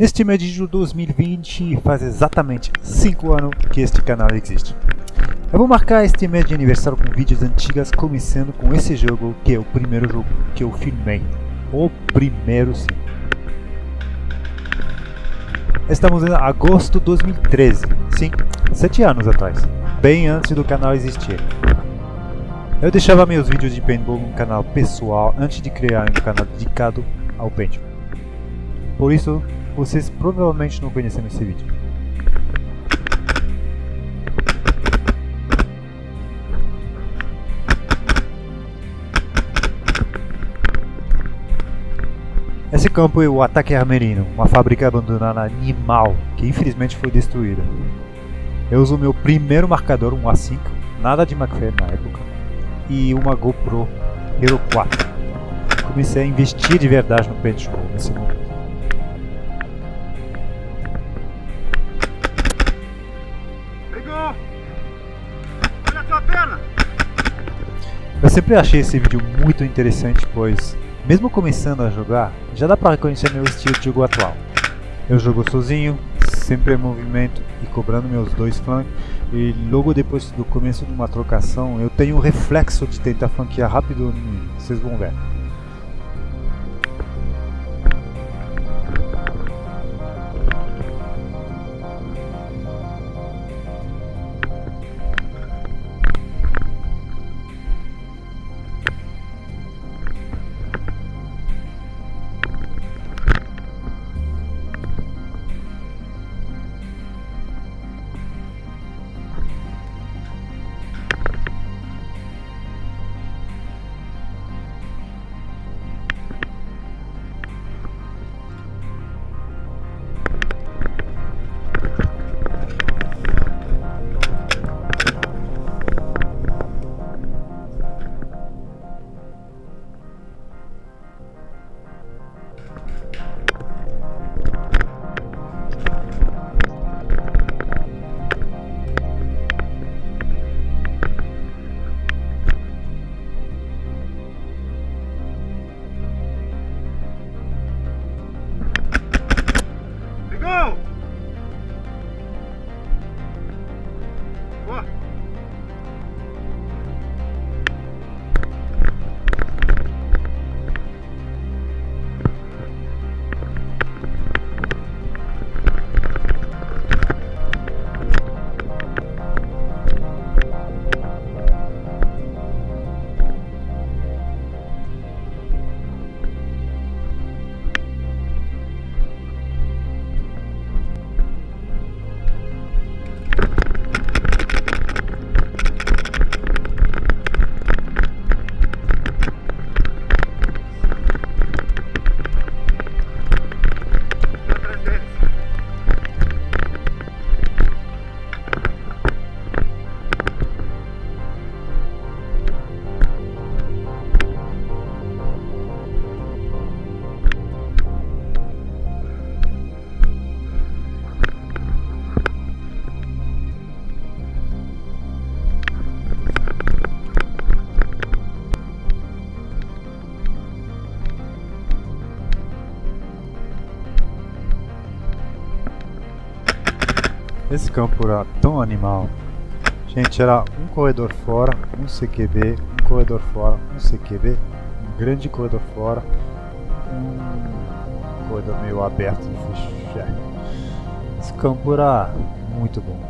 Neste mês de julho de 2020 faz exatamente 5 anos que este canal existe. Eu vou marcar este mês de aniversário com vídeos antigas, começando com esse jogo que é o primeiro jogo que eu filmei. O primeiro sim. Estamos em agosto de 2013, sim, 7 anos atrás, bem antes do canal existir. Eu deixava meus vídeos de paintball no canal pessoal antes de criar um canal dedicado ao paintball. Por isso, vocês provavelmente não conheceram esse vídeo. Esse campo é o Ataque Armerino, uma fábrica abandonada animal que infelizmente foi destruída. Eu uso meu primeiro marcador, um A5, nada de McFair na época, e uma GoPro Hero 4. Comecei a investir de verdade no paintball nesse momento. Eu sempre achei esse vídeo muito interessante, pois, mesmo começando a jogar, já dá para reconhecer meu estilo de jogo atual. Eu jogo sozinho, sempre em movimento e cobrando meus dois flancos, e logo depois do começo de uma trocação, eu tenho o reflexo de tentar flanquear rápido vocês vão ver. Esse campo era tão animal. Gente, era um corredor fora, um CQB, um corredor fora, um CQB, um grande corredor fora, um corredor meio aberto. Esse campo era muito bom.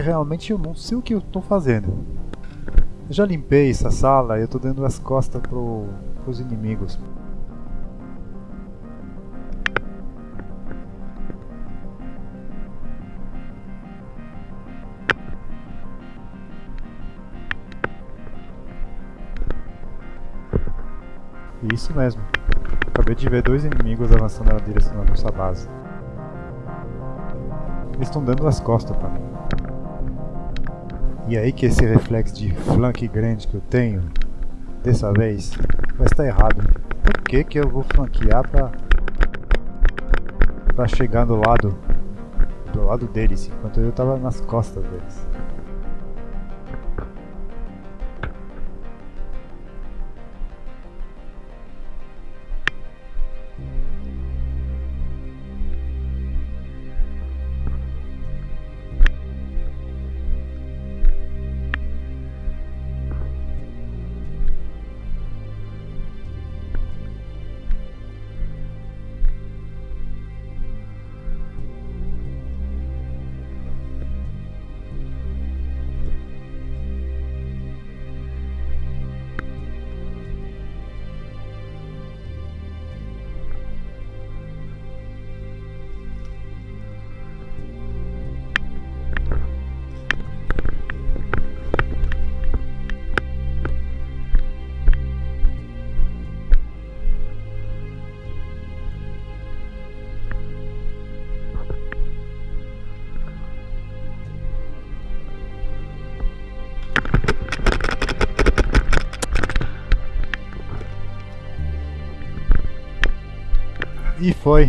Realmente eu não sei o que eu tô fazendo. Eu já limpei essa sala e eu tô dando as costas pro, pros inimigos. Isso mesmo. Acabei de ver dois inimigos avançando na direção da nossa base. Eles estão dando as costas para mim. E aí que esse reflexo de flank grande que eu tenho, dessa vez, vai estar errado. Por que que eu vou flanquear para para chegar do lado do lado deles, enquanto eu estava nas costas deles? E foi.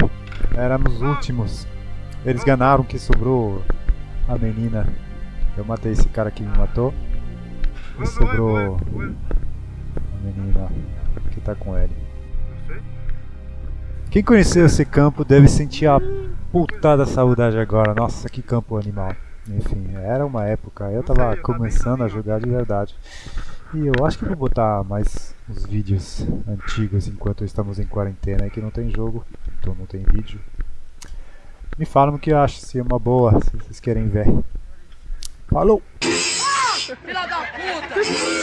Éramos os últimos. Eles ganharam que sobrou a menina. Eu matei esse cara que me matou. E sobrou a menina que tá com ele. Quem conheceu esse campo deve sentir a putada saudade agora. Nossa, que campo animal. Enfim, era uma época. Eu tava começando a jogar de verdade. E eu acho que vou botar mais uns vídeos antigos enquanto estamos em quarentena, que não tem jogo, então não tem vídeo. Me falam o que acham, se é uma boa, se vocês querem ver. Falou! Filha da puta!